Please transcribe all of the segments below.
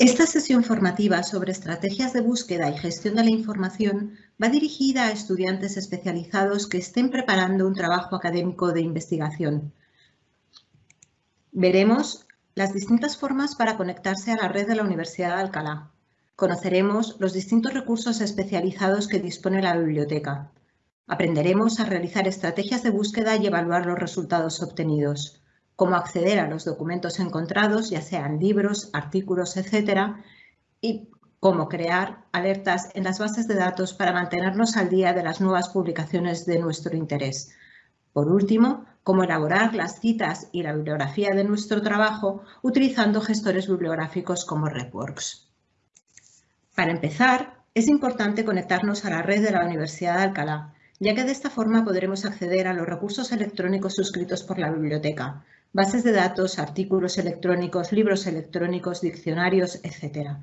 Esta sesión formativa sobre estrategias de búsqueda y gestión de la información va dirigida a estudiantes especializados que estén preparando un trabajo académico de investigación. Veremos las distintas formas para conectarse a la red de la Universidad de Alcalá. Conoceremos los distintos recursos especializados que dispone la biblioteca. Aprenderemos a realizar estrategias de búsqueda y evaluar los resultados obtenidos cómo acceder a los documentos encontrados, ya sean libros, artículos, etcétera, y cómo crear alertas en las bases de datos para mantenernos al día de las nuevas publicaciones de nuestro interés. Por último, cómo elaborar las citas y la bibliografía de nuestro trabajo utilizando gestores bibliográficos como RedWorks. Para empezar, es importante conectarnos a la red de la Universidad de Alcalá, ya que de esta forma podremos acceder a los recursos electrónicos suscritos por la biblioteca, bases de datos, artículos electrónicos, libros electrónicos, diccionarios, etc.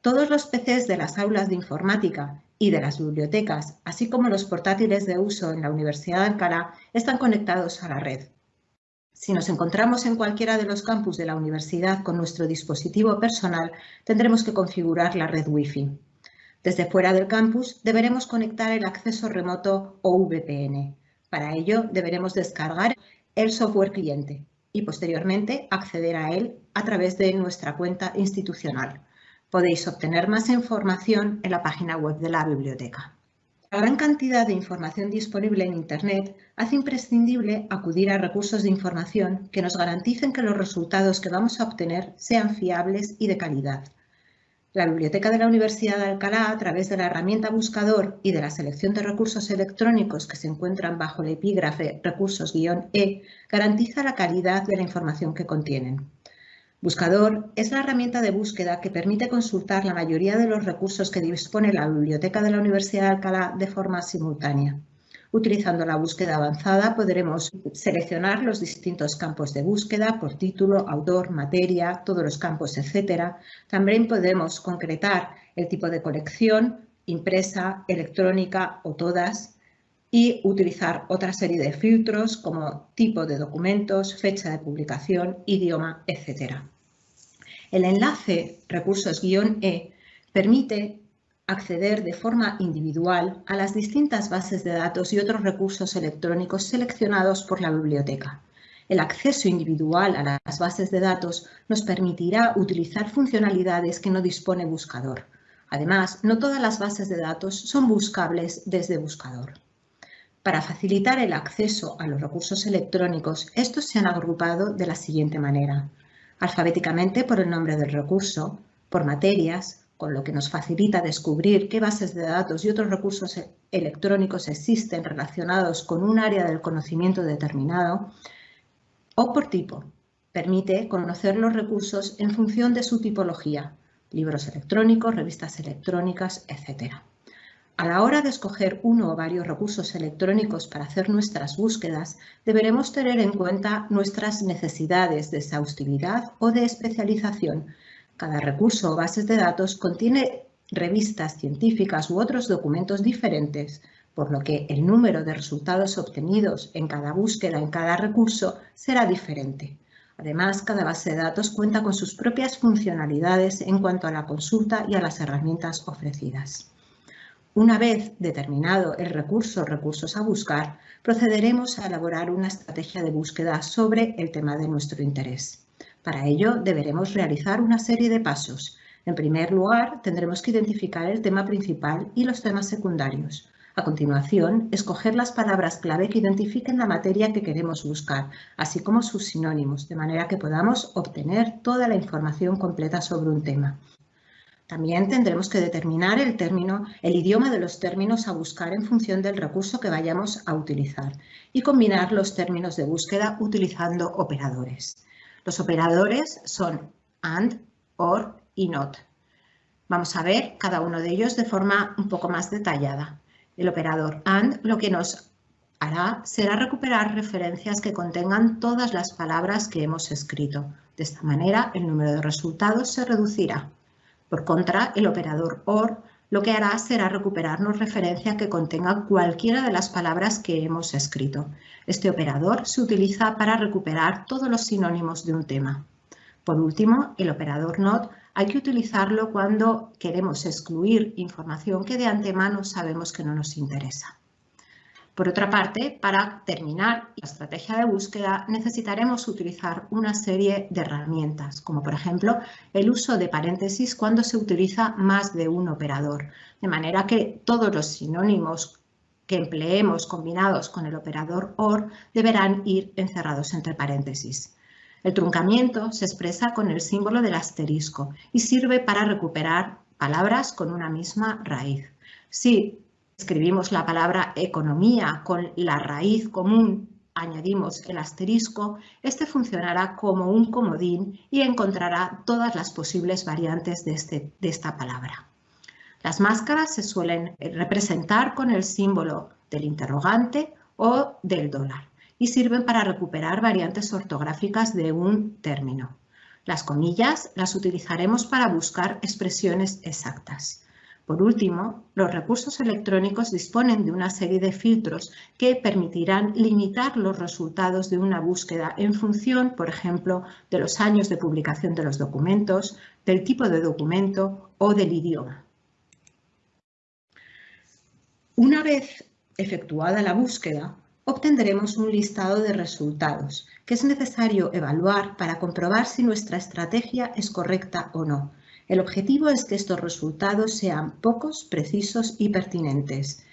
Todos los PCs de las aulas de informática y de las bibliotecas, así como los portátiles de uso en la Universidad de Alcalá, están conectados a la red. Si nos encontramos en cualquiera de los campus de la universidad con nuestro dispositivo personal, tendremos que configurar la red Wi-Fi. Desde fuera del campus deberemos conectar el acceso remoto o VPN. Para ello deberemos descargar el software cliente, y posteriormente acceder a él a través de nuestra cuenta institucional. Podéis obtener más información en la página web de la biblioteca. La gran cantidad de información disponible en Internet hace imprescindible acudir a recursos de información que nos garanticen que los resultados que vamos a obtener sean fiables y de calidad. La Biblioteca de la Universidad de Alcalá, a través de la herramienta Buscador y de la selección de recursos electrónicos que se encuentran bajo el epígrafe Recursos-E, garantiza la calidad de la información que contienen. Buscador es la herramienta de búsqueda que permite consultar la mayoría de los recursos que dispone la Biblioteca de la Universidad de Alcalá de forma simultánea. Utilizando la búsqueda avanzada podremos seleccionar los distintos campos de búsqueda por título, autor, materia, todos los campos, etc. También podemos concretar el tipo de colección, impresa, electrónica o todas y utilizar otra serie de filtros como tipo de documentos, fecha de publicación, idioma, etc. El enlace recursos-e permite acceder de forma individual a las distintas bases de datos y otros recursos electrónicos seleccionados por la biblioteca. El acceso individual a las bases de datos nos permitirá utilizar funcionalidades que no dispone Buscador. Además, no todas las bases de datos son buscables desde Buscador. Para facilitar el acceso a los recursos electrónicos, estos se han agrupado de la siguiente manera. Alfabéticamente por el nombre del recurso, por materias, con lo que nos facilita descubrir qué bases de datos y otros recursos e-, electrónicos existen relacionados con un área del conocimiento determinado, o por tipo. Permite conocer los recursos en función de su tipología, libros electrónicos, revistas electrónicas, etc. A la hora de escoger uno o varios recursos electrónicos para hacer nuestras búsquedas, deberemos tener en cuenta nuestras necesidades de exhaustividad o de especialización, cada recurso o bases de datos contiene revistas científicas u otros documentos diferentes, por lo que el número de resultados obtenidos en cada búsqueda en cada recurso será diferente. Además, cada base de datos cuenta con sus propias funcionalidades en cuanto a la consulta y a las herramientas ofrecidas. Una vez determinado el recurso o recursos a buscar, procederemos a elaborar una estrategia de búsqueda sobre el tema de nuestro interés. Para ello deberemos realizar una serie de pasos. En primer lugar, tendremos que identificar el tema principal y los temas secundarios. A continuación, escoger las palabras clave que identifiquen la materia que queremos buscar, así como sus sinónimos, de manera que podamos obtener toda la información completa sobre un tema. También tendremos que determinar el término, el idioma de los términos a buscar en función del recurso que vayamos a utilizar y combinar los términos de búsqueda utilizando operadores. Los operadores son AND, OR y NOT. Vamos a ver cada uno de ellos de forma un poco más detallada. El operador AND lo que nos hará será recuperar referencias que contengan todas las palabras que hemos escrito. De esta manera, el número de resultados se reducirá. Por contra, el operador OR lo que hará será recuperarnos referencias que contengan cualquiera de las palabras que hemos escrito. Este operador se utiliza para recuperar todos los sinónimos de un tema. Por último, el operador NOT Hay que utilizarlo cuando queremos excluir información que de antemano sabemos que no nos interesa. Por otra parte, para terminar la estrategia de búsqueda necesitaremos utilizar una serie de herramientas, como por ejemplo el uso de paréntesis cuando se utiliza más de un operador, de manera que todos los sinónimos que empleemos combinados con el operador OR deberán ir encerrados entre paréntesis. El truncamiento se expresa con el símbolo del asterisco y sirve para recuperar palabras con una misma raíz. Si escribimos la palabra economía con la raíz común, añadimos el asterisco, este funcionará como un comodín y encontrará todas las posibles variantes de, este, de esta palabra. Las máscaras se suelen representar con el símbolo del interrogante o del dólar y sirven para recuperar variantes ortográficas de un término. Las comillas las utilizaremos para buscar expresiones exactas. Por último, los recursos electrónicos disponen de una serie de filtros que permitirán limitar los resultados de una búsqueda en función, por ejemplo, de los años de publicación de los documentos, del tipo de documento o del idioma. Una vez efectuada la búsqueda, obtendremos un listado de resultados que es necesario evaluar para comprobar si nuestra estrategia es correcta o no el objetivo es que estos resultados sean pocos, precisos y pertinentes.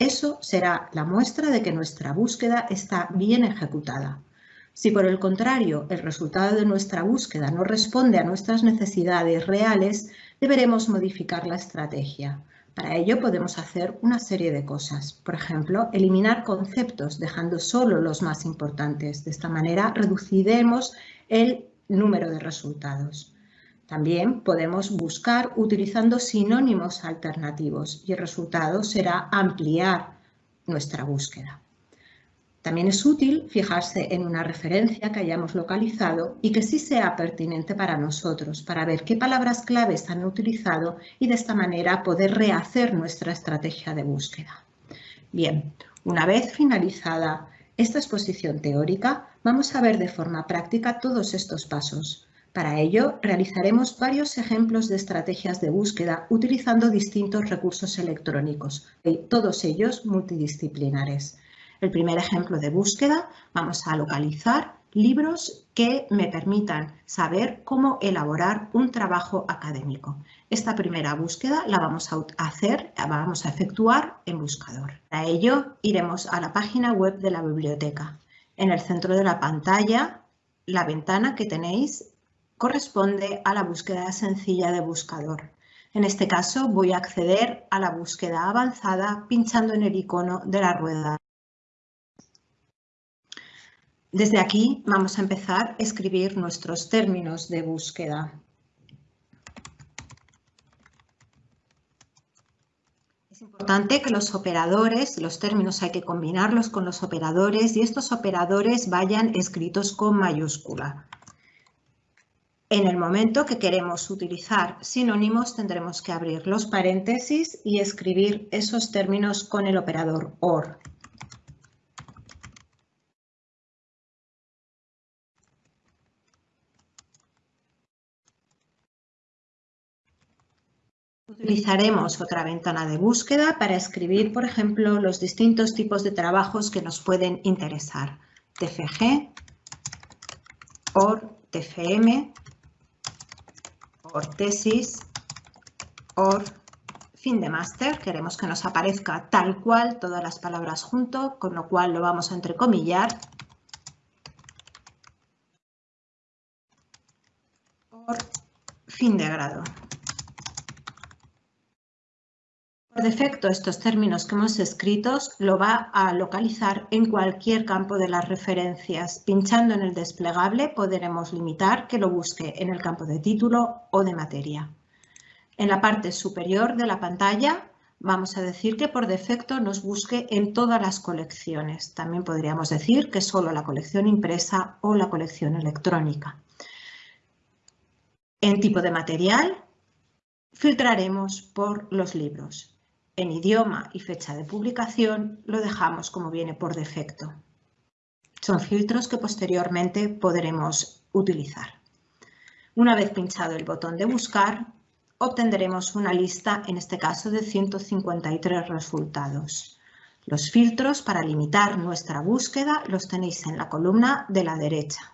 Eso será la muestra de que nuestra búsqueda está bien ejecutada. Si por el contrario el resultado de nuestra búsqueda no responde a nuestras necesidades reales, deberemos modificar la estrategia. Para ello podemos hacer una serie de cosas. Por ejemplo, eliminar conceptos dejando solo los más importantes. De esta manera reduciremos el número de resultados. También podemos buscar utilizando sinónimos alternativos y el resultado será ampliar nuestra búsqueda. También es útil fijarse en una referencia que hayamos localizado y que sí sea pertinente para nosotros, para ver qué palabras claves han utilizado y de esta manera poder rehacer nuestra estrategia de búsqueda. Bien, una vez finalizada esta exposición teórica, vamos a ver de forma práctica todos estos pasos. Para ello, realizaremos varios ejemplos de estrategias de búsqueda utilizando distintos recursos electrónicos, todos ellos multidisciplinares. El primer ejemplo de búsqueda, vamos a localizar libros que me permitan saber cómo elaborar un trabajo académico. Esta primera búsqueda la vamos a hacer, la vamos a efectuar en buscador. Para ello, iremos a la página web de la biblioteca. En el centro de la pantalla, la ventana que tenéis corresponde a la búsqueda sencilla de buscador. En este caso voy a acceder a la búsqueda avanzada pinchando en el icono de la rueda. Desde aquí vamos a empezar a escribir nuestros términos de búsqueda. Es importante que los operadores, los términos hay que combinarlos con los operadores y estos operadores vayan escritos con mayúscula. En el momento que queremos utilizar sinónimos tendremos que abrir los paréntesis y escribir esos términos con el operador OR. Utilizaremos otra ventana de búsqueda para escribir, por ejemplo, los distintos tipos de trabajos que nos pueden interesar. TFG, OR, TFM, or tesis, or fin de máster. Queremos que nos aparezca tal cual todas las palabras junto, con lo cual lo vamos a entrecomillar. Or fin de grado. Por defecto, estos términos que hemos escrito lo va a localizar en cualquier campo de las referencias. Pinchando en el desplegable podremos limitar que lo busque en el campo de título o de materia. En la parte superior de la pantalla vamos a decir que por defecto nos busque en todas las colecciones. También podríamos decir que solo la colección impresa o la colección electrónica. En tipo de material filtraremos por los libros en idioma y fecha de publicación lo dejamos como viene por defecto. Son filtros que posteriormente podremos utilizar. Una vez pinchado el botón de buscar, obtendremos una lista, en este caso, de 153 resultados. Los filtros para limitar nuestra búsqueda los tenéis en la columna de la derecha.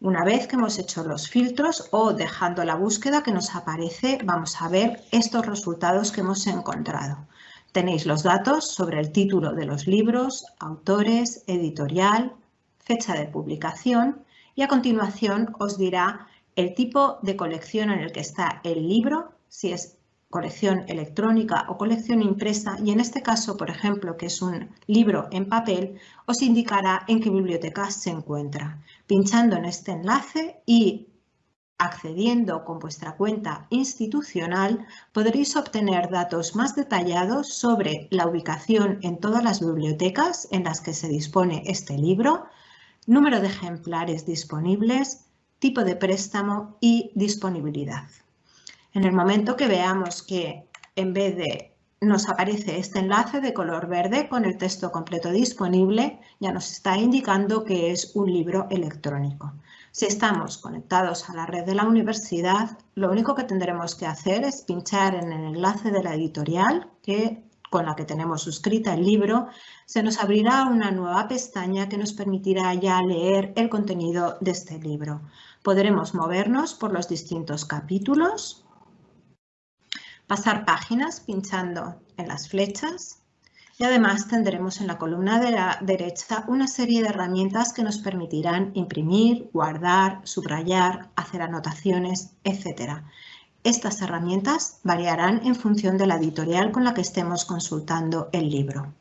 Una vez que hemos hecho los filtros o dejando la búsqueda que nos aparece, vamos a ver estos resultados que hemos encontrado. Tenéis los datos sobre el título de los libros, autores, editorial, fecha de publicación y a continuación os dirá el tipo de colección en el que está el libro, si es colección electrónica o colección impresa y en este caso, por ejemplo, que es un libro en papel, os indicará en qué biblioteca se encuentra. Pinchando en este enlace y accediendo con vuestra cuenta institucional, podréis obtener datos más detallados sobre la ubicación en todas las bibliotecas en las que se dispone este libro, número de ejemplares disponibles, tipo de préstamo y disponibilidad. En el momento que veamos que en vez de nos aparece este enlace de color verde con el texto completo disponible, ya nos está indicando que es un libro electrónico. Si estamos conectados a la red de la universidad, lo único que tendremos que hacer es pinchar en el enlace de la editorial que, con la que tenemos suscrita el libro, se nos abrirá una nueva pestaña que nos permitirá ya leer el contenido de este libro. Podremos movernos por los distintos capítulos, pasar páginas pinchando en las flechas y además tendremos en la columna de la derecha una serie de herramientas que nos permitirán imprimir, guardar, subrayar, hacer anotaciones, etc. Estas herramientas variarán en función de la editorial con la que estemos consultando el libro.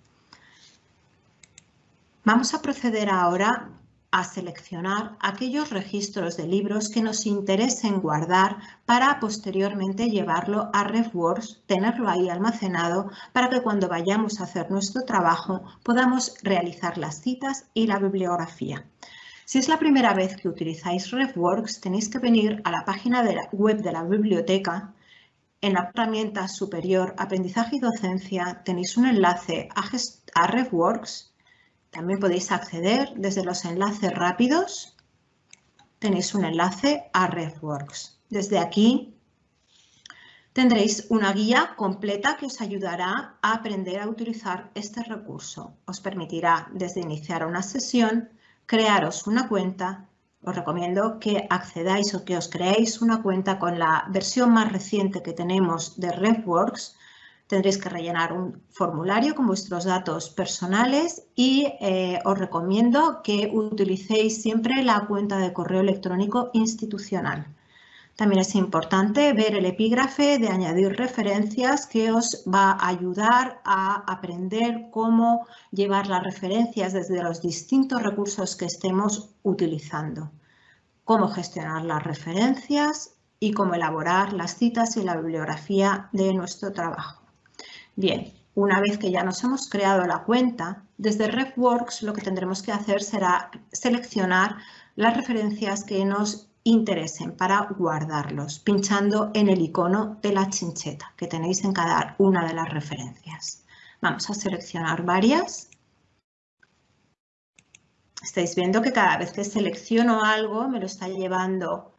Vamos a proceder ahora a seleccionar aquellos registros de libros que nos interesen guardar para posteriormente llevarlo a RefWorks, tenerlo ahí almacenado para que cuando vayamos a hacer nuestro trabajo podamos realizar las citas y la bibliografía. Si es la primera vez que utilizáis RefWorks, tenéis que venir a la página de la web de la biblioteca. En la herramienta superior Aprendizaje y Docencia tenéis un enlace a, a RefWorks también podéis acceder desde los enlaces rápidos. Tenéis un enlace a RefWorks. Desde aquí tendréis una guía completa que os ayudará a aprender a utilizar este recurso. Os permitirá desde iniciar una sesión, crearos una cuenta. Os recomiendo que accedáis o que os creéis una cuenta con la versión más reciente que tenemos de RefWorks tendréis que rellenar un formulario con vuestros datos personales y eh, os recomiendo que utilicéis siempre la cuenta de correo electrónico institucional. También es importante ver el epígrafe de añadir referencias que os va a ayudar a aprender cómo llevar las referencias desde los distintos recursos que estemos utilizando, cómo gestionar las referencias y cómo elaborar las citas y la bibliografía de nuestro trabajo. Bien, una vez que ya nos hemos creado la cuenta, desde RefWorks lo que tendremos que hacer será seleccionar las referencias que nos interesen para guardarlos, pinchando en el icono de la chincheta que tenéis en cada una de las referencias. Vamos a seleccionar varias. Estáis viendo que cada vez que selecciono algo me lo está llevando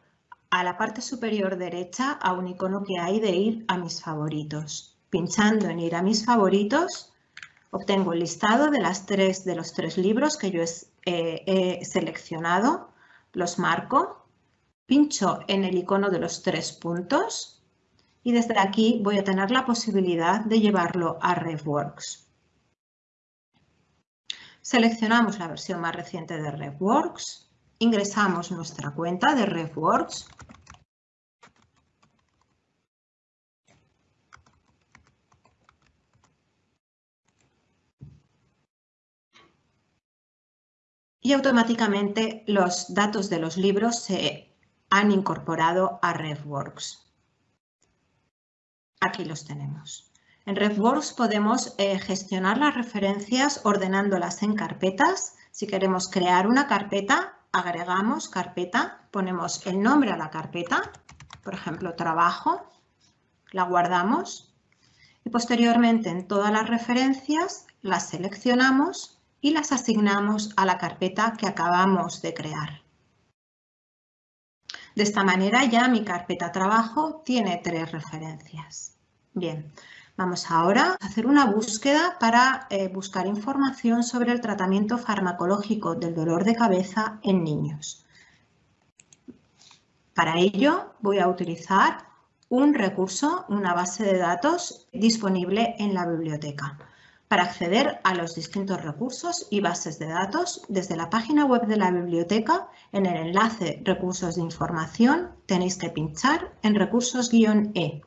a la parte superior derecha a un icono que hay de ir a mis favoritos. Pinchando en ir a mis favoritos, obtengo el listado de, las tres, de los tres libros que yo he seleccionado, los marco, pincho en el icono de los tres puntos y desde aquí voy a tener la posibilidad de llevarlo a RefWorks. Seleccionamos la versión más reciente de RefWorks, ingresamos nuestra cuenta de RefWorks y automáticamente los datos de los libros se han incorporado a RefWorks. Aquí los tenemos. En RefWorks podemos eh, gestionar las referencias ordenándolas en carpetas. Si queremos crear una carpeta, agregamos carpeta, ponemos el nombre a la carpeta, por ejemplo, trabajo, la guardamos y posteriormente en todas las referencias las seleccionamos y las asignamos a la carpeta que acabamos de crear. De esta manera ya mi carpeta trabajo tiene tres referencias. Bien, vamos ahora a hacer una búsqueda para eh, buscar información sobre el tratamiento farmacológico del dolor de cabeza en niños. Para ello voy a utilizar un recurso, una base de datos disponible en la biblioteca. Para acceder a los distintos recursos y bases de datos, desde la página web de la biblioteca, en el enlace Recursos de información, tenéis que pinchar en Recursos-E.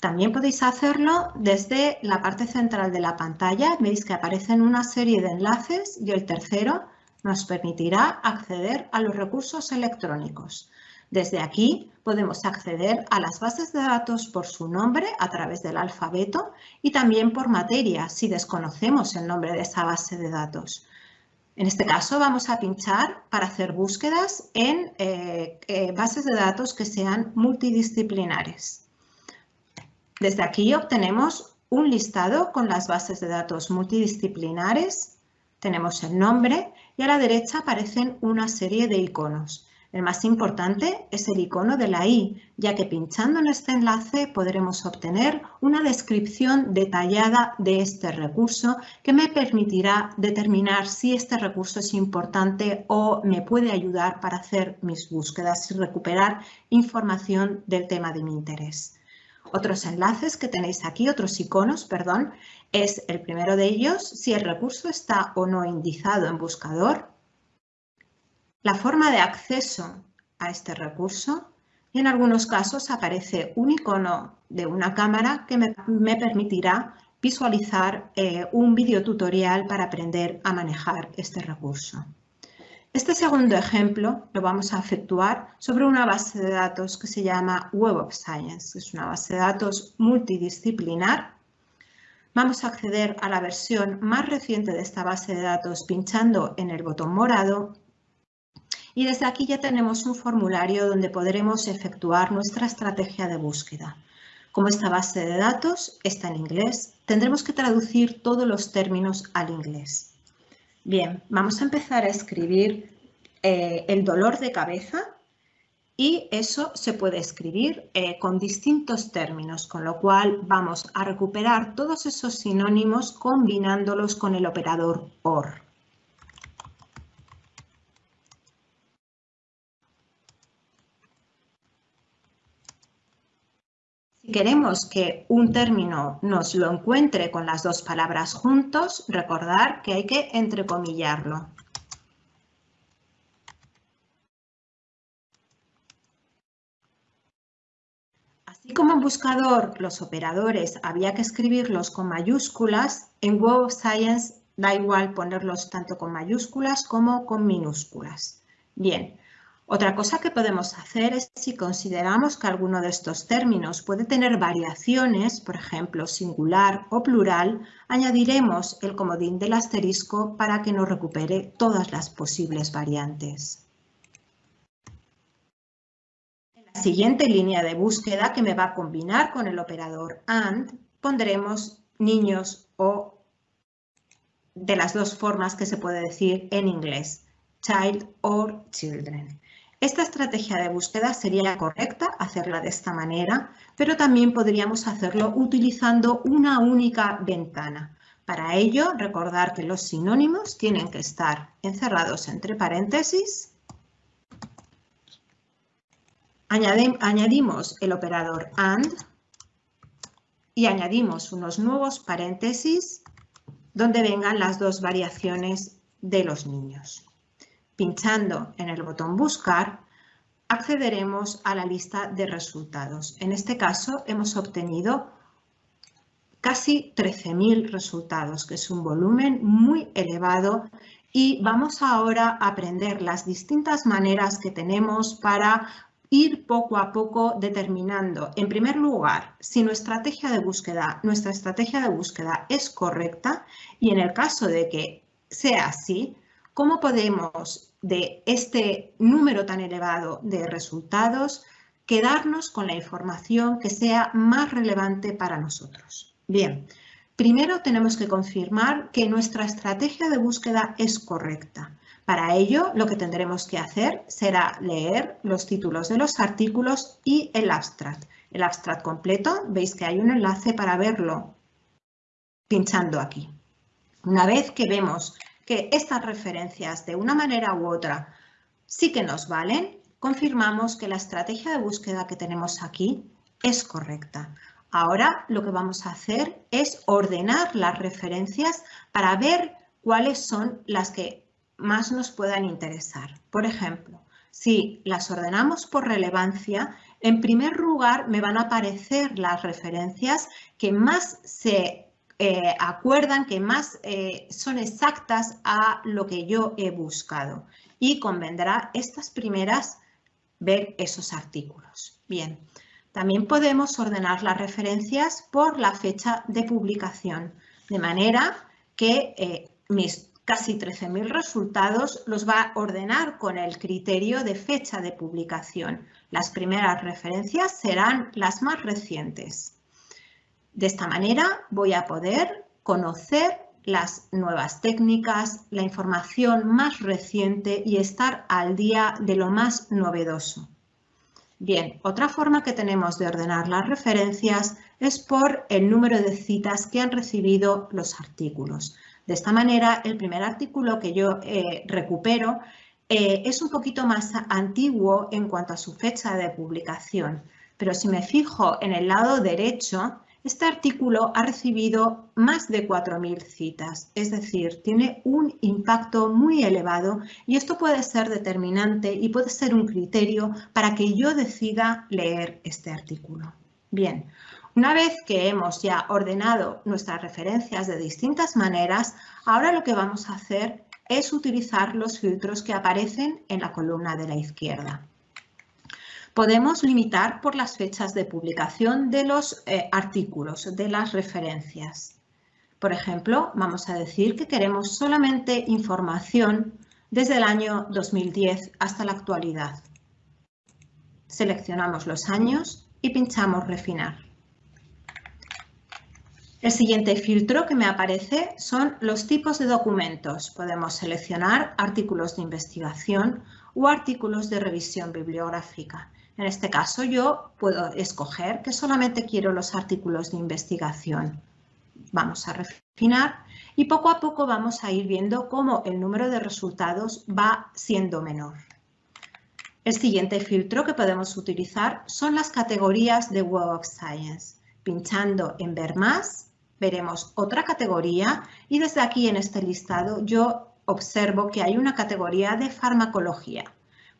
También podéis hacerlo desde la parte central de la pantalla. Veis que aparecen una serie de enlaces y el tercero nos permitirá acceder a los recursos electrónicos. Desde aquí podemos acceder a las bases de datos por su nombre a través del alfabeto y también por materia si desconocemos el nombre de esa base de datos. En este caso vamos a pinchar para hacer búsquedas en eh, eh, bases de datos que sean multidisciplinares. Desde aquí obtenemos un listado con las bases de datos multidisciplinares, tenemos el nombre y a la derecha aparecen una serie de iconos. El más importante es el icono de la I, ya que pinchando en este enlace podremos obtener una descripción detallada de este recurso que me permitirá determinar si este recurso es importante o me puede ayudar para hacer mis búsquedas y recuperar información del tema de mi interés. Otros enlaces que tenéis aquí, otros iconos, perdón, es el primero de ellos, si el recurso está o no indicado en buscador, la forma de acceso a este recurso y en algunos casos aparece un icono de una cámara que me, permitirá visualizar eh, un videotutorial para aprender a manejar este recurso. Este segundo ejemplo lo vamos a efectuar sobre una base de datos que se llama Web of Science. Es una base de datos multidisciplinar. Vamos a acceder a la versión más reciente de esta base de datos pinchando en el botón morado y desde aquí ya tenemos un formulario donde podremos efectuar nuestra estrategia de búsqueda. Como esta base de datos está en inglés, tendremos que traducir todos los términos al inglés. Bien, vamos a empezar a escribir eh, el dolor de cabeza y eso se puede escribir eh, con distintos términos, con lo cual vamos a recuperar todos esos sinónimos combinándolos con el operador OR. Queremos que un término nos lo encuentre con las dos palabras juntos, recordar que hay que entrecomillarlo. Así como en buscador los operadores había que escribirlos con mayúsculas, en Web of Science da igual ponerlos tanto con mayúsculas como con minúsculas. Bien, otra cosa que podemos hacer es si consideramos que alguno de estos términos puede tener variaciones, por ejemplo, singular o plural, añadiremos el comodín del asterisco para que nos recupere todas las posibles variantes. En la siguiente línea de búsqueda que me va a combinar con el operador AND, pondremos niños o de las dos formas que se puede decir en inglés, child or children. Esta estrategia de búsqueda sería correcta hacerla de esta manera, pero también podríamos hacerlo utilizando una única ventana. Para ello, recordar que los sinónimos tienen que estar encerrados entre paréntesis. añadimos el operador AND y añadimos unos nuevos paréntesis donde vengan las dos variaciones de los niños. Pinchando en el botón Buscar, accederemos a la lista de resultados. En este caso hemos obtenido casi 13.000 resultados, que es un volumen muy elevado y vamos ahora a aprender las distintas maneras que tenemos para ir poco a poco determinando, en primer lugar, si nuestra estrategia de búsqueda, nuestra estrategia de búsqueda es correcta y en el caso de que sea así, cómo podemos de este número tan elevado de resultados quedarnos con la información que sea más relevante para nosotros. Bien, primero tenemos que confirmar que nuestra estrategia de búsqueda es correcta. Para ello, lo que tendremos que hacer será leer los títulos de los artículos y el abstract. El abstract completo, veis que hay un enlace para verlo pinchando aquí. Una vez que vemos que estas referencias de una manera u otra sí que nos valen, confirmamos que la estrategia de búsqueda que tenemos aquí es correcta. Ahora lo que vamos a hacer es ordenar las referencias para ver cuáles son las que más nos puedan interesar. Por ejemplo, si las ordenamos por relevancia, en primer lugar me van a aparecer las referencias que más se eh, acuerdan, que más eh, son exactas a lo que yo he buscado. Y convendrá estas primeras ver esos artículos. Bien, también podemos ordenar las referencias por la fecha de publicación, de manera que eh, mis casi 13.000 resultados los va a ordenar con el criterio de fecha de publicación. Las primeras referencias serán las más recientes. De esta manera voy a poder conocer las nuevas técnicas, la información más reciente y estar al día de lo más novedoso. Bien, otra forma que tenemos de ordenar las referencias es por el número de citas que han recibido los artículos. De esta manera, el primer artículo que yo eh, recupero eh, es un poquito más antiguo en cuanto a su fecha de publicación, pero si me fijo en el lado derecho, este artículo ha recibido más de 4.000 citas, es decir, tiene un impacto muy elevado y esto puede ser determinante y puede ser un criterio para que yo decida leer este artículo. Bien, una vez que hemos ya ordenado nuestras referencias de distintas maneras, ahora lo que vamos a hacer es utilizar los filtros que aparecen en la columna de la izquierda. Podemos limitar por las fechas de publicación de los eh, artículos, de las referencias. Por ejemplo, vamos a decir que queremos solamente información desde el año 2010 hasta la actualidad. Seleccionamos los años y pinchamos Refinar. El siguiente filtro que me aparece son los tipos de documentos. Podemos seleccionar artículos de investigación o artículos de revisión bibliográfica. En este caso yo puedo escoger que solamente quiero los artículos de investigación. Vamos a refinar y poco a poco vamos a ir viendo cómo el número de resultados va siendo menor. El siguiente filtro que podemos utilizar son las categorías de Web of Science. Pinchando en Ver más, veremos otra categoría y desde aquí en este listado yo observo que hay una categoría de farmacología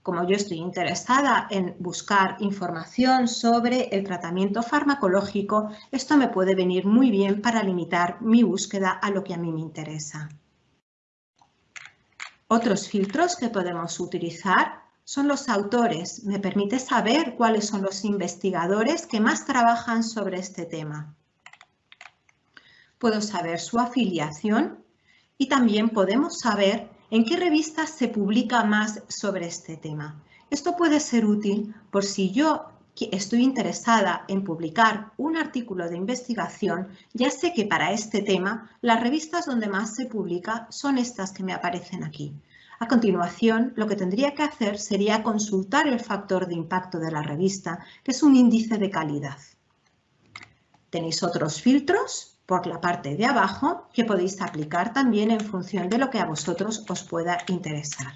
como yo estoy interesada en buscar información sobre el tratamiento farmacológico, esto me puede venir muy bien para limitar mi búsqueda a lo que a mí me interesa. Otros filtros que podemos utilizar son los autores. Me permite saber cuáles son los investigadores que más trabajan sobre este tema. Puedo saber su afiliación y también podemos saber ¿En qué revistas se publica más sobre este tema? Esto puede ser útil por si yo estoy interesada en publicar un artículo de investigación, ya sé que para este tema las revistas donde más se publica son estas que me aparecen aquí. A continuación, lo que tendría que hacer sería consultar el factor de impacto de la revista, que es un índice de calidad. Tenéis otros filtros por la parte de abajo que podéis aplicar también en función de lo que a vosotros os pueda interesar.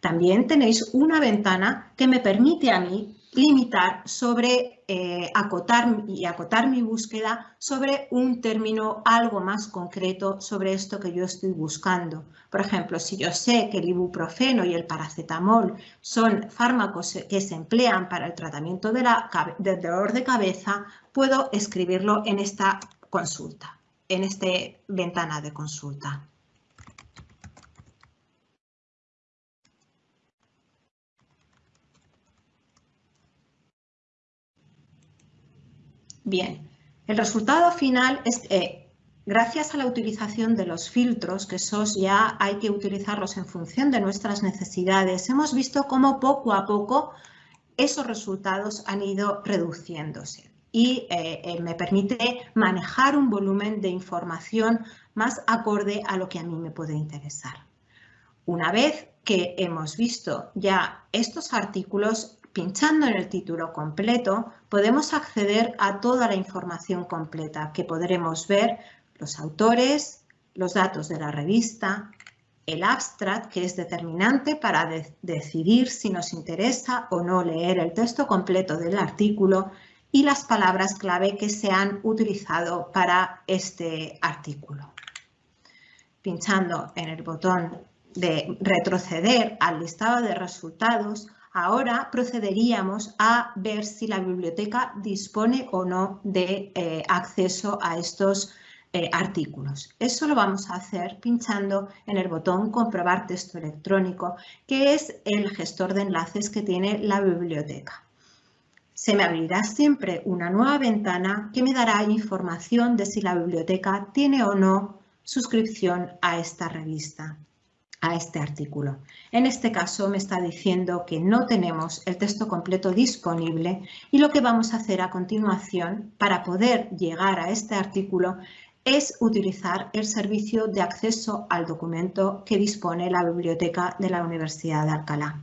También tenéis una ventana que me permite a mí limitar sobre eh, acotar y acotar mi búsqueda sobre un término algo más concreto sobre esto que yo estoy buscando. Por ejemplo, si yo sé que el ibuprofeno y el paracetamol son fármacos que se emplean para el tratamiento de la, del dolor de cabeza, puedo escribirlo en esta consulta, en esta ventana de consulta. Bien, el resultado final es que gracias a la utilización de los filtros, que esos ya hay que utilizarlos en función de nuestras necesidades, hemos visto cómo poco a poco esos resultados han ido reduciéndose y eh, eh, me permite manejar un volumen de información más acorde a lo que a mí me puede interesar. Una vez que hemos visto ya estos artículos, pinchando en el título completo, podemos acceder a toda la información completa que podremos ver los autores, los datos de la revista, el abstract, que es determinante para decidir si nos interesa o no leer el texto completo del artículo y las palabras clave que se han utilizado para este artículo. Pinchando en el botón de retroceder al listado de resultados, ahora procederíamos a ver si la biblioteca dispone o no de eh, acceso a estos eh, artículos. Eso lo vamos a hacer pinchando en el botón comprobar texto electrónico, que es el gestor de enlaces que tiene la biblioteca. Se me abrirá siempre una nueva ventana que me dará información de si la biblioteca tiene o no suscripción a esta revista a este artículo. En este caso me está diciendo que no tenemos el texto completo disponible y lo que vamos a hacer a continuación para poder llegar a este artículo es utilizar el servicio de acceso al documento que dispone la biblioteca de la Universidad de Alcalá.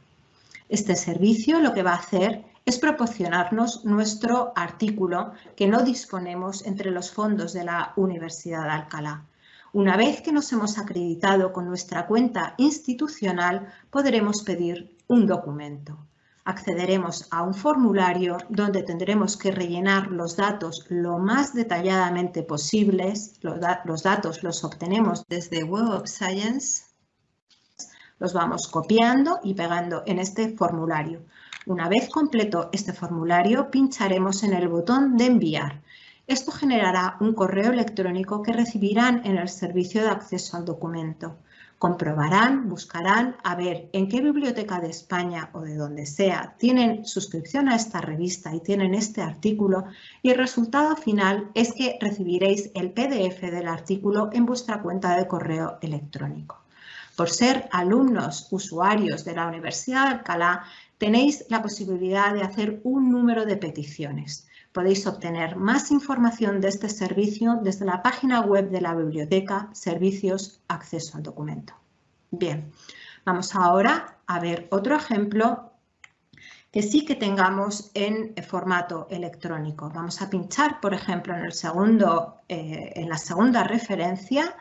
Este servicio lo que va a hacer es proporcionarnos nuestro artículo que no disponemos entre los fondos de la Universidad de Alcalá. Una vez que nos hemos acreditado con nuestra cuenta institucional, podremos pedir un documento accederemos a un formulario donde tendremos que rellenar los datos lo más detalladamente posibles. Los, los, datos los obtenemos desde Web of Science. Los vamos copiando y pegando en este formulario. Una vez completo este formulario, pincharemos en el botón de enviar. Esto generará un correo electrónico que recibirán en el servicio de acceso al documento. Comprobarán, buscarán a ver en qué biblioteca de España o de donde sea tienen suscripción a esta revista y tienen este artículo y el resultado final es que recibiréis el PDF del artículo en vuestra cuenta de correo electrónico. Por ser alumnos usuarios de la Universidad de Alcalá, tenéis la posibilidad de hacer un número de peticiones. Podéis obtener más información de este servicio desde la página web de la biblioteca Servicios Acceso al Documento. Bien, vamos ahora a ver otro ejemplo que sí que tengamos en formato electrónico. Vamos a pinchar, por ejemplo, en, el segundo, eh, en la segunda referencia,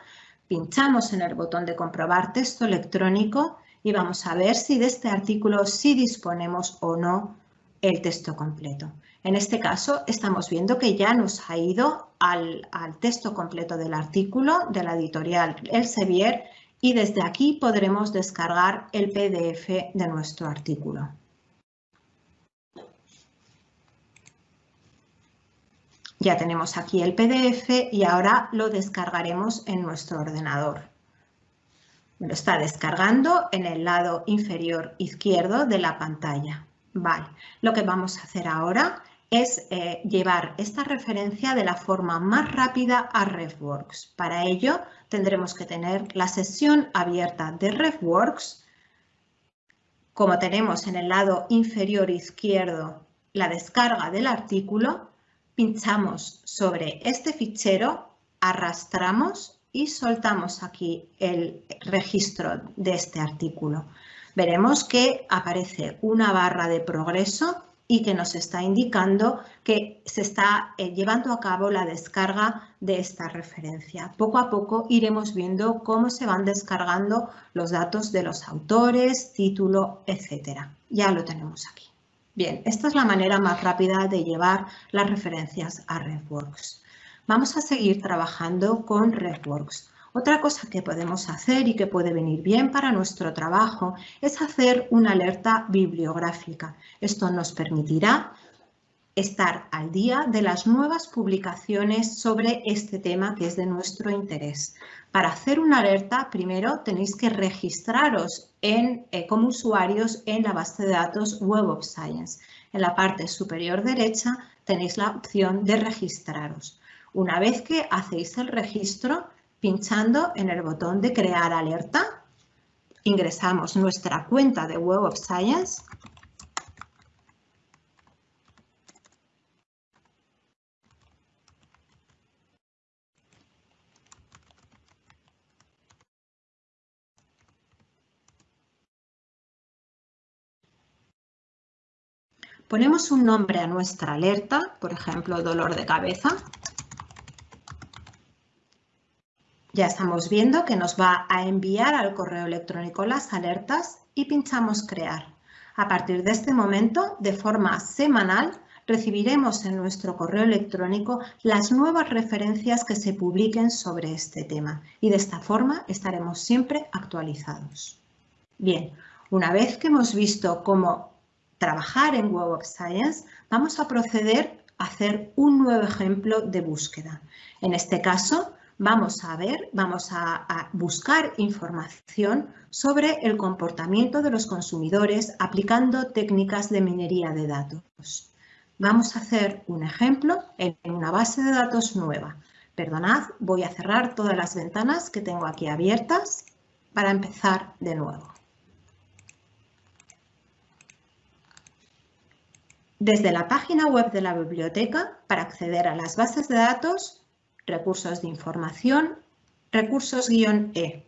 pinchamos en el botón de comprobar texto electrónico y vamos a ver si de este artículo sí disponemos o no el texto completo. En este caso estamos viendo que ya nos ha ido al, texto completo del artículo de la editorial Elsevier y desde aquí podremos descargar el PDF de nuestro artículo. Ya tenemos aquí el PDF y ahora lo descargaremos en nuestro ordenador. Lo está descargando en el lado inferior izquierdo de la pantalla. Vale, lo que vamos a hacer ahora es eh, llevar esta referencia de la forma más rápida a RefWorks. Para ello tendremos que tener la sesión abierta de RefWorks. Como tenemos en el lado inferior izquierdo la descarga del artículo, pinchamos sobre este fichero, arrastramos y soltamos aquí el registro de este artículo. Veremos que aparece una barra de progreso y que nos está indicando que se está eh, llevando a cabo la descarga de esta referencia. Poco a poco iremos viendo cómo se van descargando los datos de los autores, título, etcétera. Ya lo tenemos aquí. Bien, esta es la manera más rápida de llevar las referencias a RefWorks. Vamos a seguir trabajando con RefWorks. Otra cosa que podemos hacer y que puede venir bien para nuestro trabajo es hacer una alerta bibliográfica. Esto nos permitirá estar al día de las nuevas publicaciones sobre este tema que es de nuestro interés. Para hacer una alerta, primero tenéis que registraros eh, como usuarios en la base de datos Web of Science. En la parte superior derecha tenéis la opción de registraros una vez que hacéis el registro pinchando en el botón de crear alerta, ingresamos nuestra cuenta de Web of Science Ponemos un nombre a nuestra alerta, por ejemplo, dolor de cabeza. Ya estamos viendo que nos va a enviar al correo electrónico las alertas y pinchamos crear. A partir de este momento, de forma semanal, recibiremos en nuestro correo electrónico las nuevas referencias que se publiquen sobre este tema y de esta forma estaremos siempre actualizados. Bien, una vez que hemos visto cómo trabajar en Web of Science, vamos a proceder a hacer un nuevo ejemplo de búsqueda. En este caso, vamos a ver, vamos a, buscar información sobre el comportamiento de los consumidores aplicando técnicas de minería de datos. Vamos a hacer un ejemplo en una base de datos nueva. Perdonad, voy a cerrar todas las ventanas que tengo aquí abiertas para empezar de nuevo. Desde la página web de la biblioteca, para acceder a las bases de datos, recursos de información, recursos-e.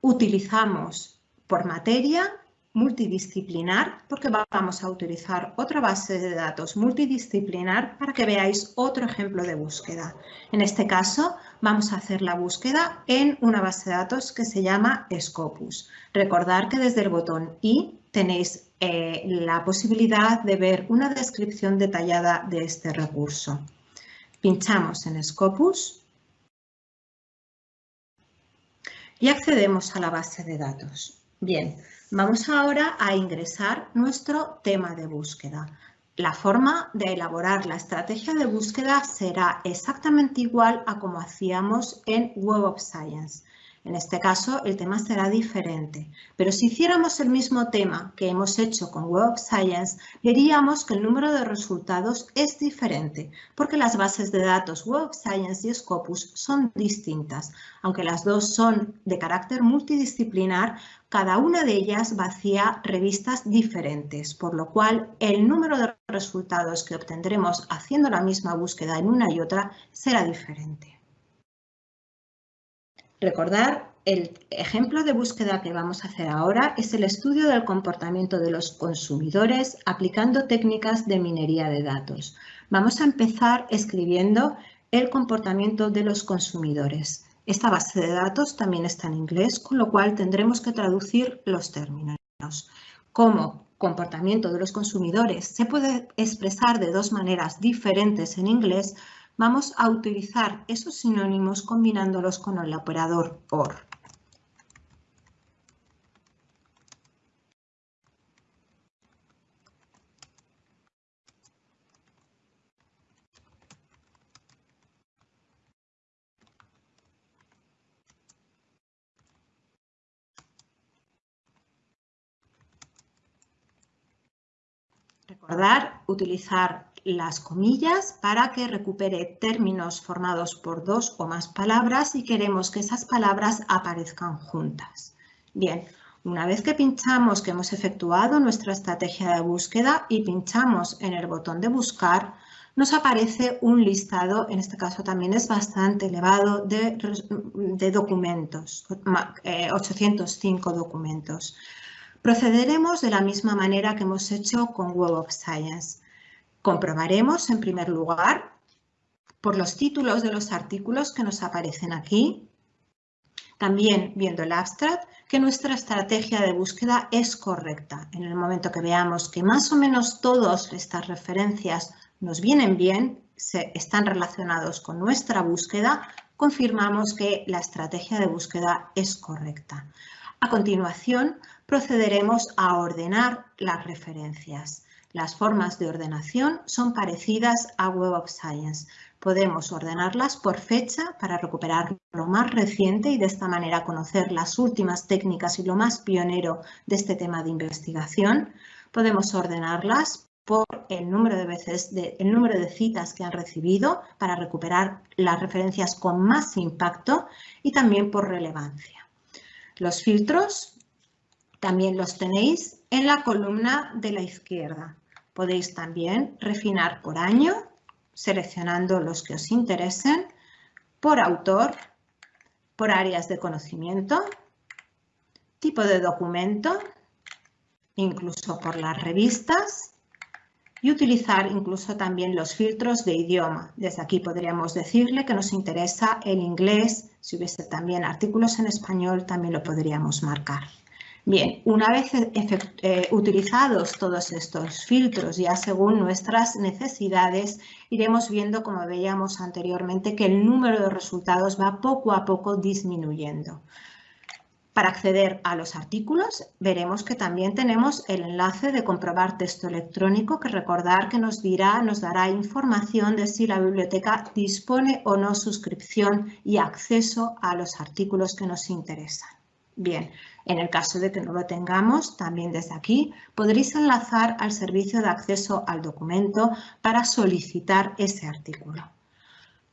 Utilizamos por materia multidisciplinar porque vamos a utilizar otra base de datos multidisciplinar para que veáis otro ejemplo de búsqueda. En este caso vamos a hacer la búsqueda en una base de datos que se llama Scopus. Recordar que desde el botón I tenéis eh, la posibilidad de ver una descripción detallada de este recurso. Pinchamos en Scopus y accedemos a la base de datos. Bien, vamos ahora a ingresar nuestro tema de búsqueda. La forma de elaborar la estrategia de búsqueda será exactamente igual a como hacíamos en Web of Science. En este caso, el tema será diferente, pero si hiciéramos el mismo tema que hemos hecho con Web of Science, veríamos que el número de resultados es diferente, porque las bases de datos Web of Science y Scopus son distintas. Aunque las dos son de carácter multidisciplinar, cada una de ellas vacía revistas diferentes, por lo cual el número de resultados que obtendremos haciendo la misma búsqueda en una y otra será diferente. Recordar, el ejemplo de búsqueda que vamos a hacer ahora es el estudio del comportamiento de los consumidores aplicando técnicas de minería de datos. Vamos a empezar escribiendo el comportamiento de los consumidores. Esta base de datos también está en inglés, con lo cual tendremos que traducir los términos. Como comportamiento de los consumidores se puede expresar de dos maneras diferentes en inglés, vamos a utilizar esos sinónimos combinándolos con el operador OR. Recordar utilizar las comillas para que recupere términos formados por dos o más palabras y queremos que esas palabras aparezcan juntas. Bien, una vez que pinchamos que hemos efectuado nuestra estrategia de búsqueda y pinchamos en el botón de buscar, nos aparece un listado, en este caso también es bastante elevado, de, documentos, 805 eh, documentos. Procederemos de la misma manera que hemos hecho con Web of Science. Comprobaremos, en primer lugar, por los títulos de los artículos que nos aparecen aquí, también viendo el abstract, que nuestra estrategia de búsqueda es correcta. En el momento que veamos que más o menos todas estas referencias nos vienen bien, están relacionados con nuestra búsqueda, confirmamos que la estrategia de búsqueda es correcta. A continuación, procederemos a ordenar las referencias. Las formas de ordenación son parecidas a Web of Science. Podemos ordenarlas por fecha para recuperar lo más reciente y de esta manera conocer las últimas técnicas y lo más pionero de este tema de investigación. Podemos ordenarlas por el número de veces, el número de citas que han recibido para recuperar las referencias con más impacto y también por relevancia. Los filtros también los tenéis en la columna de la izquierda. Podéis también refinar por año, seleccionando los que os interesen, por autor, por áreas de conocimiento, tipo de documento, incluso por las revistas y utilizar incluso también los filtros de idioma. Desde aquí podríamos decirle que nos interesa el inglés, si hubiese también artículos en español también lo podríamos marcar. Bien, una vez eh, utilizados todos estos filtros ya según nuestras necesidades, iremos viendo, como veíamos anteriormente, que el número de resultados va poco a poco disminuyendo. Para acceder a los artículos, veremos que también tenemos el enlace de comprobar texto electrónico, que recordar que nos, dirá, nos dará información de si la biblioteca dispone o no suscripción y acceso a los artículos que nos interesan. Bien, en el caso de que no lo tengamos, también desde aquí podréis enlazar al servicio de acceso al documento para solicitar ese artículo.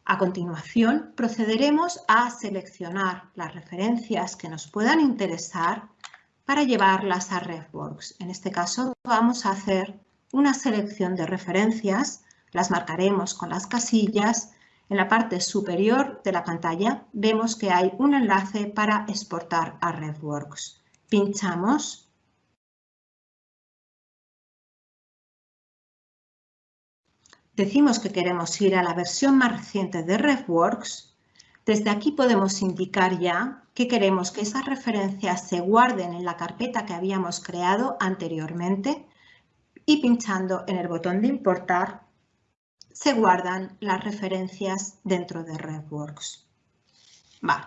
A continuación, procederemos a seleccionar las referencias que nos puedan interesar para llevarlas a RefWorks. En este caso, vamos a hacer una selección de referencias, las marcaremos con las casillas. En la parte superior de la pantalla vemos que hay un enlace para exportar a RefWorks. Pinchamos decimos que queremos ir a la versión más reciente de RefWorks, desde aquí podemos indicar ya que queremos que esas referencias se guarden en la carpeta que habíamos creado anteriormente y pinchando en el botón de importar se guardan las referencias dentro de RefWorks. Vale.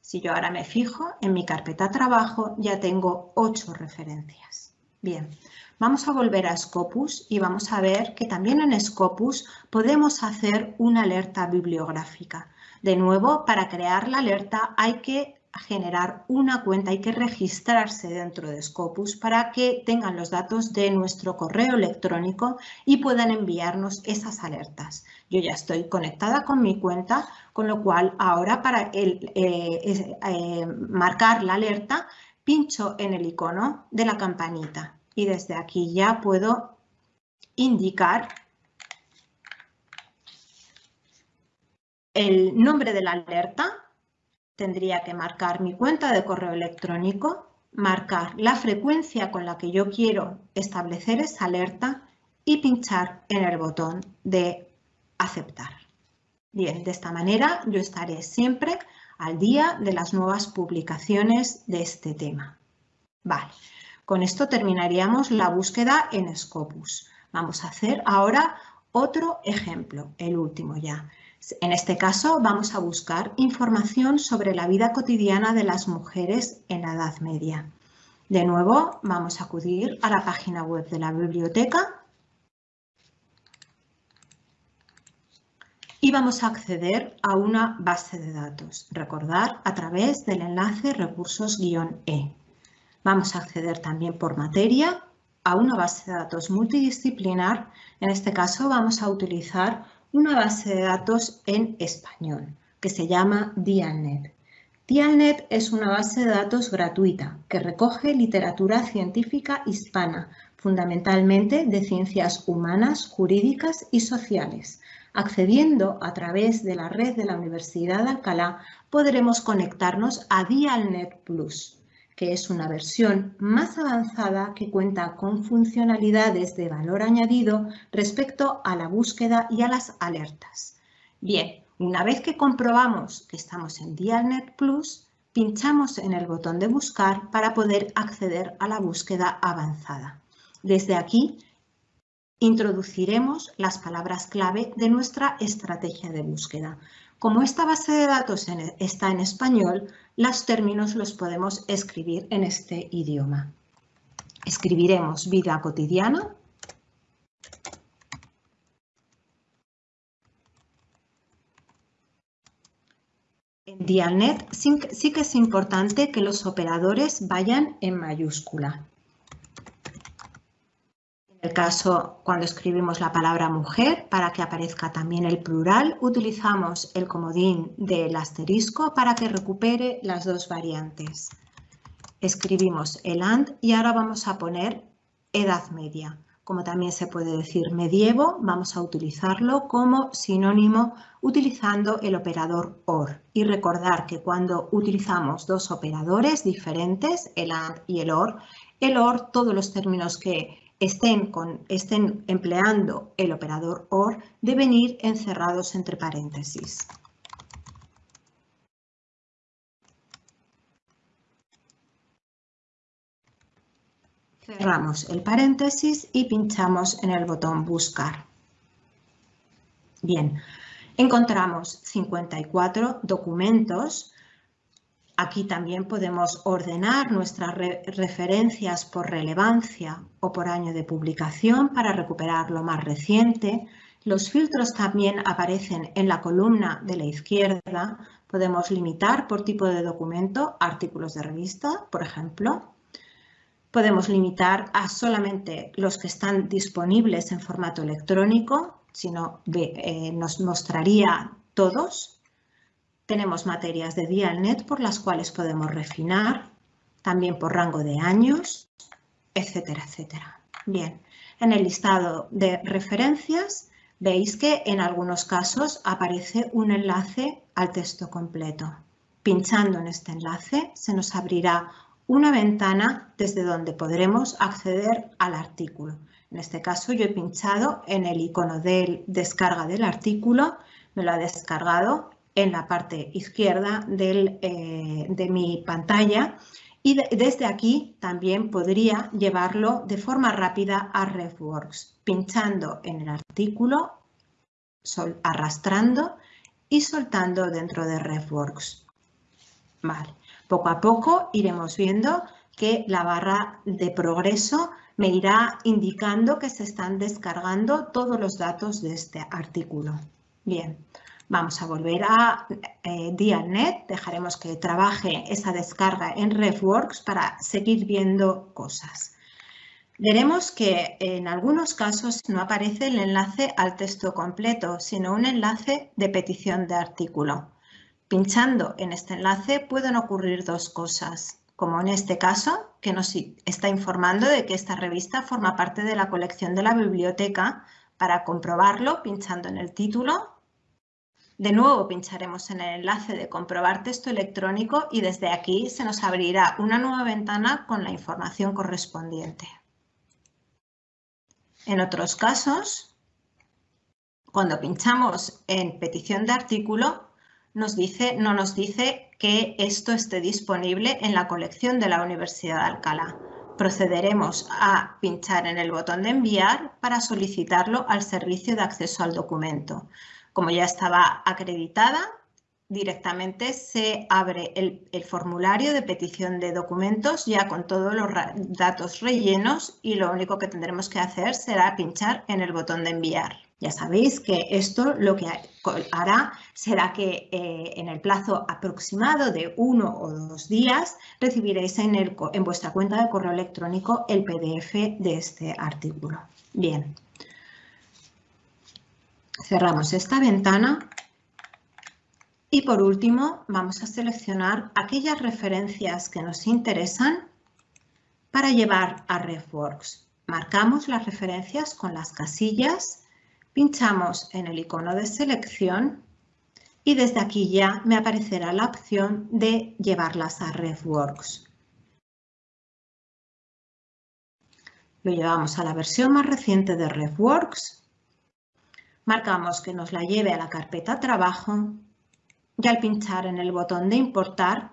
Si yo ahora me fijo en mi carpeta trabajo ya tengo ocho referencias. Bien, Vamos a volver a Scopus y vamos a ver que también en Scopus podemos hacer una alerta bibliográfica. De nuevo, para crear la alerta hay que generar una cuenta, hay que registrarse dentro de Scopus para que tengan los datos de nuestro correo electrónico y puedan enviarnos esas alertas. Yo ya estoy conectada con mi cuenta, con lo cual ahora para eh, eh, marcar la alerta pincho en el icono de la campanita y desde aquí ya puedo indicar el nombre de la alerta. Tendría que marcar mi cuenta de correo electrónico, marcar la frecuencia con la que yo quiero establecer esa alerta y pinchar en el botón de aceptar. Bien, de esta manera yo estaré siempre al día de las nuevas publicaciones de este tema. Vale. Con esto terminaríamos la búsqueda en Scopus. Vamos a hacer ahora otro ejemplo, el último ya. En este caso vamos a buscar información sobre la vida cotidiana de las mujeres en la Edad Media. De nuevo vamos a acudir a la página web de la biblioteca y vamos a acceder a una base de datos. Recordar a través del enlace recursos-e. Vamos a acceder también por materia a una base de datos multidisciplinar. En este caso vamos a utilizar una base de datos en español que se llama Dialnet. Dialnet es una base de datos gratuita que recoge literatura científica hispana, fundamentalmente de ciencias humanas, jurídicas y sociales. Accediendo a través de la red de la Universidad de Alcalá, podremos conectarnos a Dialnet Plus que es una versión más avanzada que cuenta con funcionalidades de valor añadido respecto a la búsqueda y a las alertas. Bien, una vez que comprobamos que estamos en Dialnet Plus, pinchamos en el botón de buscar para poder acceder a la búsqueda avanzada. Desde aquí introduciremos las palabras clave de nuestra estrategia de búsqueda. Como esta base de datos está en español, los términos los podemos escribir en este idioma. Escribiremos vida cotidiana. En Dialnet sí que es importante que los operadores vayan en mayúscula el caso cuando escribimos la palabra mujer, para que aparezca también el plural, utilizamos el comodín del asterisco para que recupere las dos variantes. Escribimos el AND y ahora vamos a poner edad media. Como también se puede decir medievo, vamos a utilizarlo como sinónimo utilizando el operador OR. Y recordar que cuando utilizamos dos operadores diferentes, el AND y el OR, el OR, todos los términos que estén, estén empleando el operador OR deben ir encerrados entre paréntesis. Cerramos el paréntesis y pinchamos en el botón Buscar. Bien, encontramos 54 documentos. Aquí también podemos ordenar nuestras referencias por relevancia o por año de publicación para recuperar lo más reciente. Los filtros también aparecen en la columna de la izquierda. Podemos limitar por tipo de documento artículos de revista, por ejemplo podemos limitar a solamente los que están disponibles en formato electrónico, si no eh, nos mostraría todos. Tenemos materias de Dialnet por las cuales podemos refinar, también por rango de años, etcétera, etcétera. Bien, en el listado de referencias veis que en algunos casos aparece un enlace al texto completo. Pinchando en este enlace se nos abrirá una ventana desde donde podremos acceder al artículo. En este caso yo he pinchado en el icono de descarga del artículo, me lo ha descargado en la parte izquierda eh, de mi pantalla y desde aquí también podría llevarlo de forma rápida a RefWorks, pinchando en el artículo, arrastrando y soltando dentro de RefWorks. Vale. Poco a poco iremos viendo que la barra de progreso me irá indicando que se están descargando todos los datos de este artículo. Bien, vamos a volver a eh, Dialnet, dejaremos que trabaje esa descarga en RefWorks para seguir viendo cosas. Veremos que en algunos casos no aparece el enlace al texto completo, sino un enlace de petición de artículo. Pinchando en este enlace pueden ocurrir dos cosas, como en este caso, que nos está informando de que esta revista forma parte de la colección de la biblioteca. Para comprobarlo, pinchando en el título, de nuevo pincharemos en el enlace de comprobar texto electrónico y desde aquí se nos abrirá una nueva ventana con la información correspondiente. En otros casos, cuando pinchamos en petición de artículo, nos dice, no nos dice que esto esté disponible en la colección de la Universidad de Alcalá. Procederemos a pinchar en el botón de enviar para solicitarlo al servicio de acceso al documento. Como ya estaba acreditada, directamente se abre el, el, formulario de petición de documentos ya con todos los datos rellenos y lo único que tendremos que hacer será pinchar en el botón de enviar. Ya sabéis que esto lo que hará será que eh, en el plazo aproximado de uno o dos días recibiréis en, en vuestra cuenta de correo electrónico el PDF de este artículo. Bien. Cerramos esta ventana y por último vamos a seleccionar aquellas referencias que nos interesan para llevar a RefWorks. Marcamos las referencias con las casillas Pinchamos en el icono de selección y desde aquí ya me aparecerá la opción de llevarlas a RefWorks. Lo llevamos a la versión más reciente de RefWorks. Marcamos que nos la lleve a la carpeta Trabajo y al pinchar en el botón de Importar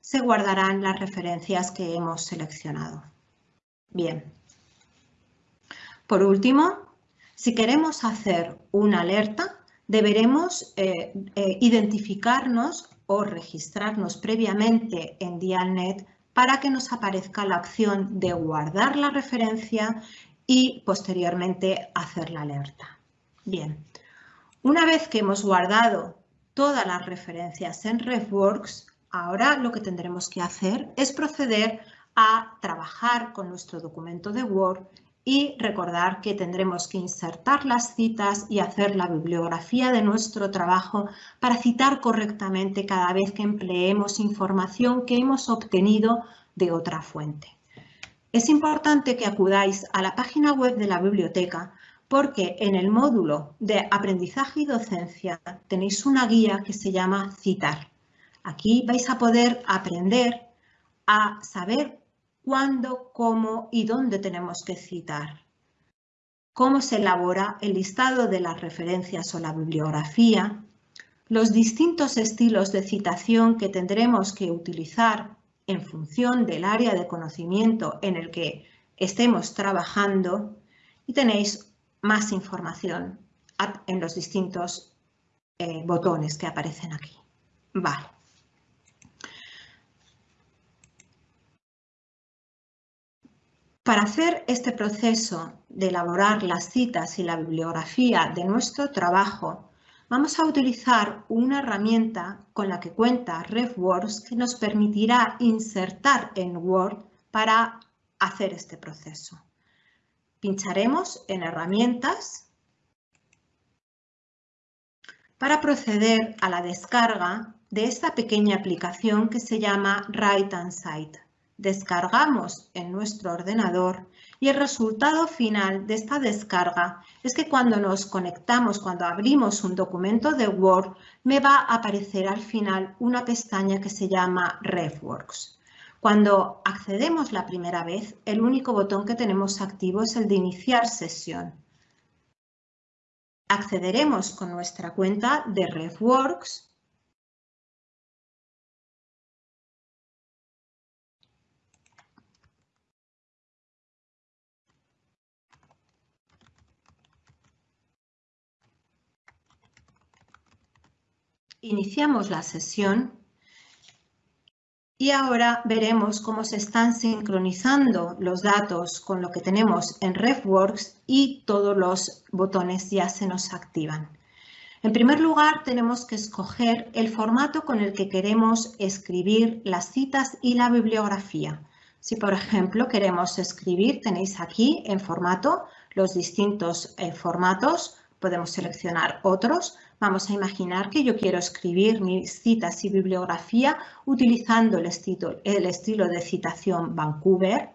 se guardarán las referencias que hemos seleccionado. Bien. Por último, si queremos hacer una alerta, deberemos eh, eh, identificarnos o registrarnos previamente en Dialnet para que nos aparezca la opción de guardar la referencia y posteriormente hacer la alerta. Bien, una vez que hemos guardado todas las referencias en RefWorks, ahora lo que tendremos que hacer es proceder a trabajar con nuestro documento de Word y recordar que tendremos que insertar las citas y hacer la bibliografía de nuestro trabajo para citar correctamente cada vez que empleemos información que hemos obtenido de otra fuente. Es importante que acudáis a la página web de la biblioteca porque en el módulo de aprendizaje y docencia tenéis una guía que se llama Citar. Aquí vais a poder aprender a saber cuándo, cómo y dónde tenemos que citar. Cómo se elabora el listado de las referencias o la bibliografía, los distintos estilos de citación que tendremos que utilizar en función del área de conocimiento en el que estemos trabajando y tenéis más información en los distintos eh, botones que aparecen aquí. Vale. Para hacer este proceso de elaborar las citas y la bibliografía de nuestro trabajo, vamos a utilizar una herramienta con la que cuenta RefWorks que nos permitirá insertar en Word para hacer este proceso. Pincharemos en Herramientas para proceder a la descarga de esta pequeña aplicación que se llama Write and Cite. Descargamos en nuestro ordenador y el resultado final de esta descarga es que cuando nos conectamos, cuando abrimos un documento de Word, me va a aparecer al final una pestaña que se llama RefWorks. Cuando accedemos la primera vez, el único botón que tenemos activo es el de iniciar sesión. Accederemos con nuestra cuenta de RefWorks Iniciamos la sesión y ahora veremos cómo se están sincronizando los datos con lo que tenemos en RefWorks y todos los botones ya se nos activan. En primer lugar, tenemos que escoger el formato con el que queremos escribir las citas y la bibliografía. Si, por ejemplo, queremos escribir, tenéis aquí en formato los distintos eh, formatos, podemos seleccionar otros, Vamos a imaginar que yo quiero escribir mis citas y bibliografía utilizando el estilo, de citación Vancouver.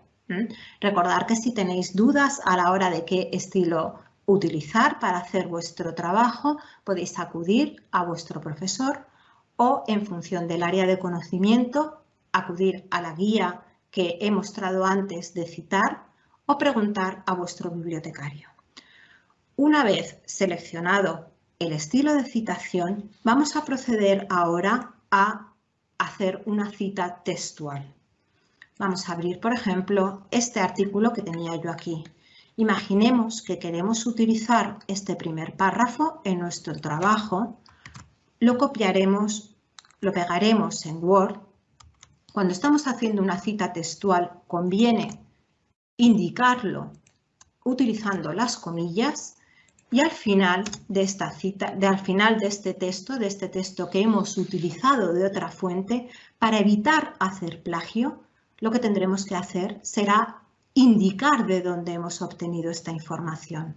Recordar que si tenéis dudas a la hora de qué estilo utilizar para hacer vuestro trabajo, podéis acudir a vuestro profesor o, en función del área de conocimiento, acudir a la guía que he mostrado antes de citar o preguntar a vuestro bibliotecario. Una vez seleccionado el estilo de citación, vamos a proceder ahora a hacer una cita textual. Vamos a abrir, por ejemplo, este artículo que tenía yo aquí. Imaginemos que queremos utilizar este primer párrafo en nuestro trabajo. Lo copiaremos, lo pegaremos en Word. Cuando estamos haciendo una cita textual, conviene indicarlo utilizando las comillas y al final de esta cita, de, al final de este texto, de este texto que hemos utilizado de otra fuente, para evitar hacer plagio, lo que tendremos que hacer será indicar de dónde hemos obtenido esta información.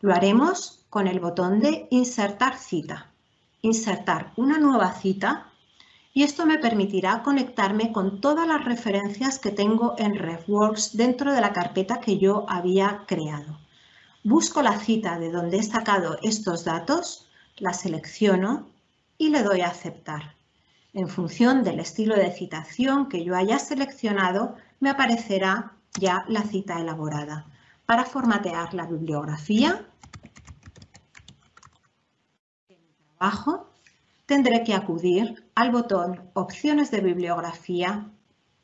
Lo haremos con el botón de insertar cita. Insertar una nueva cita y esto me permitirá conectarme con todas las referencias que tengo en RefWorks dentro de la carpeta que yo había creado. Busco la cita de donde he sacado estos datos, la selecciono y le doy a aceptar. En función del estilo de citación que yo haya seleccionado, me aparecerá ya la cita elaborada. Para formatear la bibliografía, trabajo, tendré que acudir al botón Opciones de bibliografía,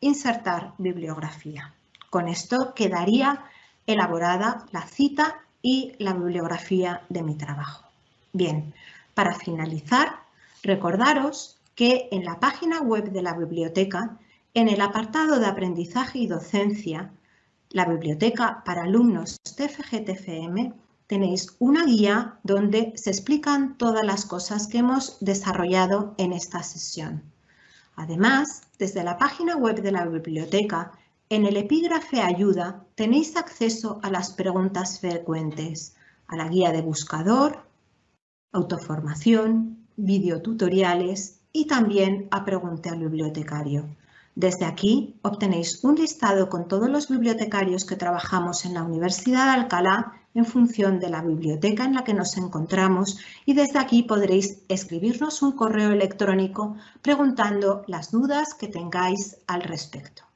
Insertar bibliografía. Con esto quedaría elaborada la cita y la bibliografía de mi trabajo. Bien, para finalizar, recordaros que en la página web de la biblioteca, en el apartado de aprendizaje y docencia, la biblioteca para alumnos de FGTFM, tenéis una guía donde se explican todas las cosas que hemos desarrollado en esta sesión. Además, desde la página web de la biblioteca en el epígrafe Ayuda tenéis acceso a las preguntas frecuentes, a la guía de buscador, autoformación, videotutoriales y también a Pregunte al bibliotecario. Desde aquí obtenéis un listado con todos los bibliotecarios que trabajamos en la Universidad de Alcalá en función de la biblioteca en la que nos encontramos y desde aquí podréis escribirnos un correo electrónico preguntando las dudas que tengáis al respecto.